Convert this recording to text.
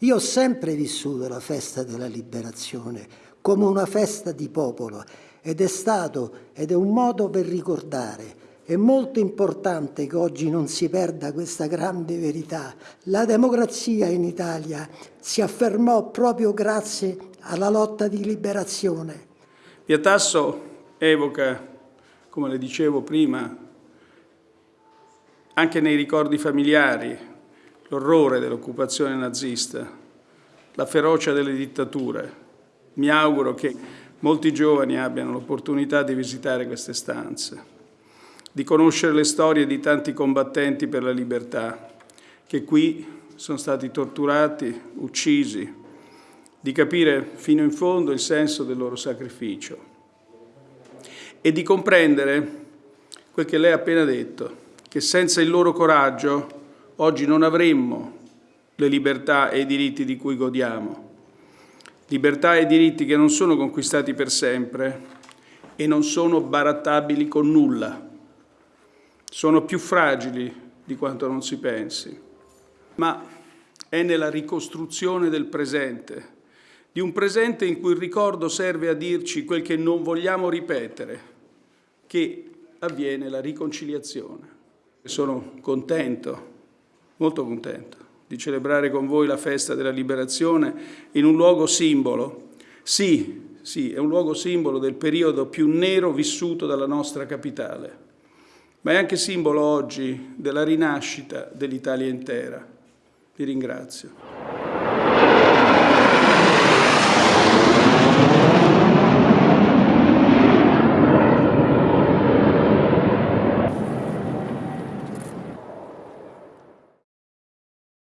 Io ho sempre vissuto la festa della liberazione come una festa di popolo ed è stato ed è un modo per ricordare. È molto importante che oggi non si perda questa grande verità. La democrazia in Italia si affermò proprio grazie alla lotta di liberazione. Via Tasso evoca, come le dicevo prima, anche nei ricordi familiari, l'orrore dell'occupazione nazista, la ferocia delle dittature. Mi auguro che molti giovani abbiano l'opportunità di visitare queste stanze, di conoscere le storie di tanti combattenti per la libertà, che qui sono stati torturati, uccisi, di capire fino in fondo il senso del loro sacrificio e di comprendere quel che lei ha appena detto, che senza il loro coraggio oggi non avremmo le libertà e i diritti di cui godiamo. Libertà e diritti che non sono conquistati per sempre e non sono barattabili con nulla. Sono più fragili di quanto non si pensi. Ma è nella ricostruzione del presente di un presente in cui il ricordo serve a dirci quel che non vogliamo ripetere, che avviene la riconciliazione. Sono contento, molto contento, di celebrare con voi la festa della liberazione in un luogo simbolo. Sì, sì, è un luogo simbolo del periodo più nero vissuto dalla nostra capitale, ma è anche simbolo oggi della rinascita dell'Italia intera. Vi ringrazio.